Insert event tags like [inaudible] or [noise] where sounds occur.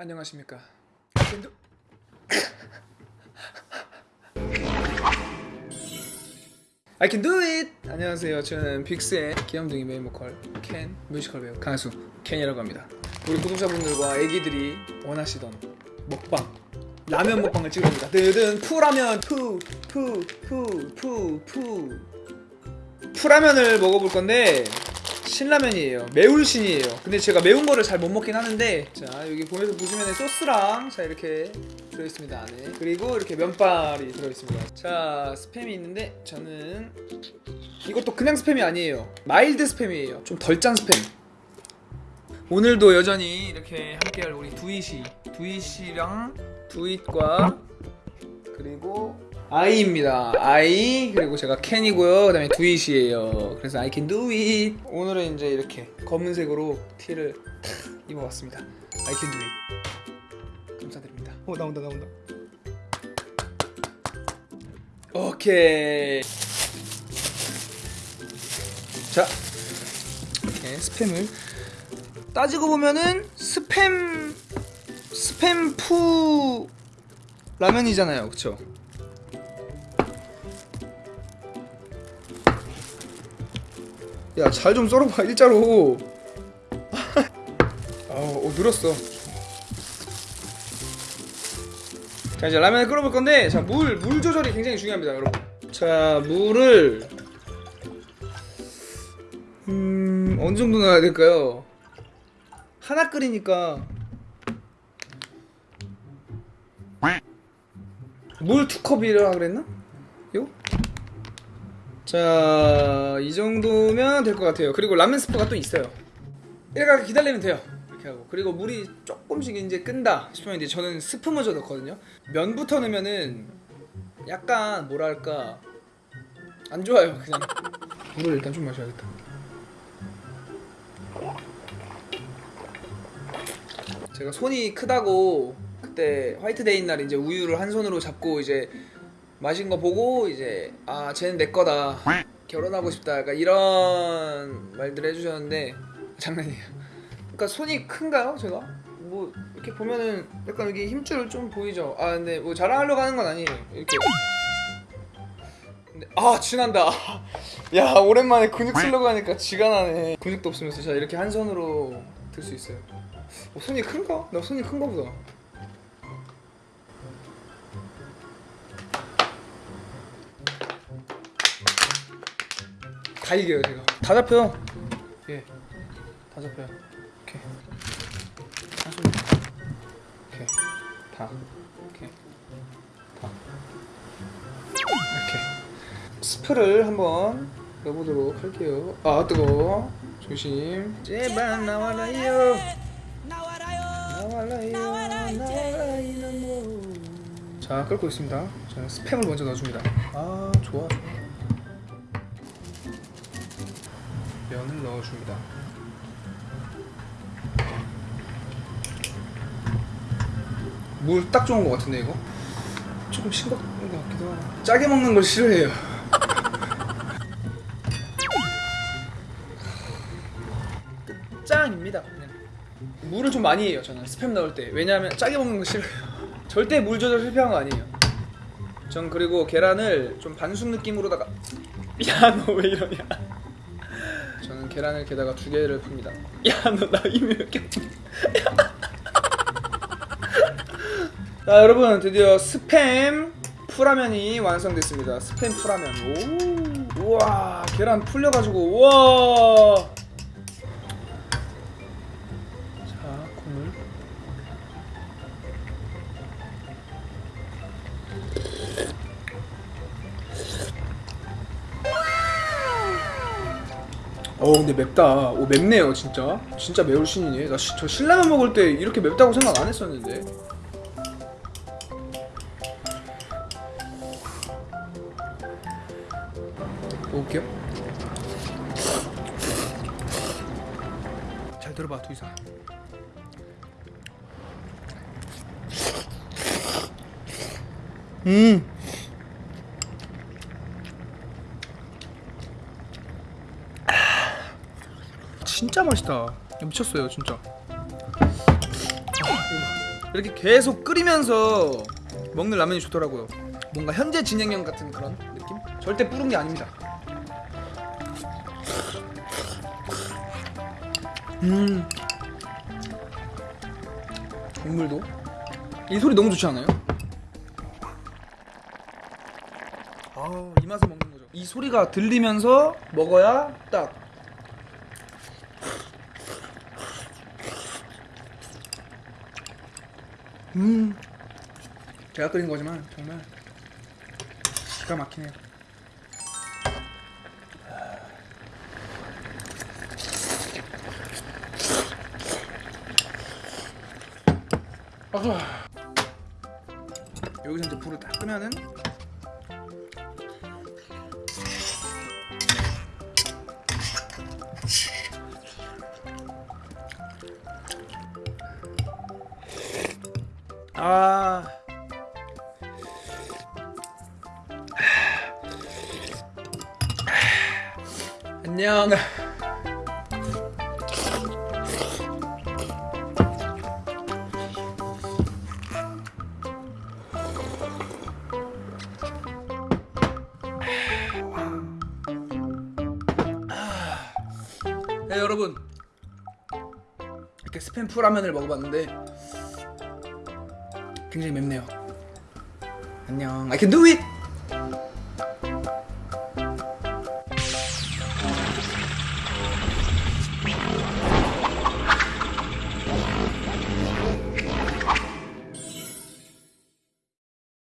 안녕하십니까 Can do I can do! 안녕하세요. 저는 빅스의 귀염둥이 메인 보컬 켄 뮤지컬 배우 가수 켄이라고 합니다. 우리 구독자분들과 애기들이 원하시던 먹방 라면 먹방을 찍습니다. 드든 푸라면 푸 푸 푸푸푸 푸라면을 먹어볼 건데 신라면이에요. 매울 신이에요. 근데 제가 매운 거를 잘 못 먹긴 하는데 자 여기 보면서 보시면 소스랑 자 이렇게 들어있습니다 안에 그리고 이렇게 면발이 들어있습니다. 자 스팸이 있는데 저는 이것도 그냥 스팸이 아니에요. mild 스팸이에요. 좀 덜 짠 스팸. 오늘도 여전히 이렇게 함께할 우리 두잇이 두잇이랑 두잇과 그리고 아이입니다. 아이 그리고 제가 켄이고요. 그 다음에 두잇이에요. 그래서 I can do it. 오늘은 이제 이렇게 검은색으로 티를 탁 입어봤습니다. I can do it. 감사드립니다. 어 나온다 나온다. 오케이. 자 이렇게 스팸을 따지고 보면은 스팸 스팸 푸 라면이잖아요, 그쵸? 야, 잘 좀 썰어봐, 일자로. [laughs] 아, 어, 늘었어. 자, 이제 라면을 끓여볼 건데, 자, 물, 물 조절이 굉장히 중요합니다, 여러분. 자, 물을, 음, 어느 정도 넣어야 될까요? 하나 끓이니까, 물 두 컵이라 그랬나? 요? 자, 이 정도면 될 것 같아요. 그리고 라면 스프가 또 있어요. 이렇게 기다리면 돼요. 이렇게 하고. 그리고 물이 조금씩 이제 끈다 싶으면 이제 저는 스프 먼저 넣거든요. 면부터 넣으면은 약간 뭐랄까 안 좋아요. 그냥 물을 일단 좀 마셔야겠다. 제가 손이 크다고 그때 화이트데이 날 이제 우유를 한 손으로 잡고 이제 마신 거 보고 이제 아 쟤는 내 거다 결혼하고 싶다 약간 이런 말들 해주셨는데 장난이에요. 그러니까 손이 큰가요 제가? 뭐 이렇게 보면은 약간 여기 힘줄 좀 보이죠? 아 근데 뭐 자랑하려고 하는 건 아니에요. 이렇게 근데 아 지난다. [laughs] 야 오랜만에 근육 쓰려고 하니까 지가 나네. 근육도 없으면서 자 이렇게 한 손으로 들 수 있어요. 어, 손이 큰가? 나 손이 큰가 보다. 다 이겨요 제가 다 잡혀요. 예다 잡혀요. 이렇게 한손 이렇게 다 이렇게 다 이렇게 스프를 한번 넣어보도록 할게요. 아 뜨거 조심. 제발 나와라요. 나와라요. 나와라요. 자 끓고 있습니다. 자 스팸을 먼저 넣어줍니다. 아 좋아 면을 넣어줍니다. 물 딱 좋은 것 같은데 이거? 조금 싱겁은 것 같기도 하고 짜게 먹는 걸 싫어해요. [laughs] 끝장입니다. 그냥. 물을 좀 많이 해요 저는 스팸 넣을 때 왜냐하면 짜게 먹는 거 싫어요. [laughs] 절대 물 조절 실패한 거 아니에요. 전 그리고 계란을 좀 반숙 느낌으로다가 [laughs] 야 너 왜 이러냐? 계란을 게다가 두 개를 풉니다. 야, 너나 이미 몇 개? 자, 여러분 드디어 스팸 풀라면이 완성됐습니다. 스팸 풀라면. 오, 우와, 계란 풀려가지고 우와. 어 근데 맵다. 오 맵네요 진짜. 진짜 매울 신이네. 나저 신라면 먹을 때 이렇게 맵다고 생각 안 했었는데. 먹을게요. 잘 들어봐 두이사. 음. 진짜 맛있다. 야, 미쳤어요, 진짜. 이렇게 계속 끓이면서 먹는 라면이 좋더라고요. 뭔가 현재 진행형 같은 그런 느낌? 절대 뿌른 게 아닙니다. 음. 국물도 이 소리 너무 좋지 않아요? 아, 이 맛에 먹는 거죠. 이 소리가 들리면서 먹어야 딱 음. 제가 끓인 거지만 정말 기가 막히네요. 아. 여기서 이제 불을 딱 끄면은 아. 안녕. 네 여러분. 이렇게 스팸 라면을 먹어봤는데 굉장히 맵네요. 안녕. I can do it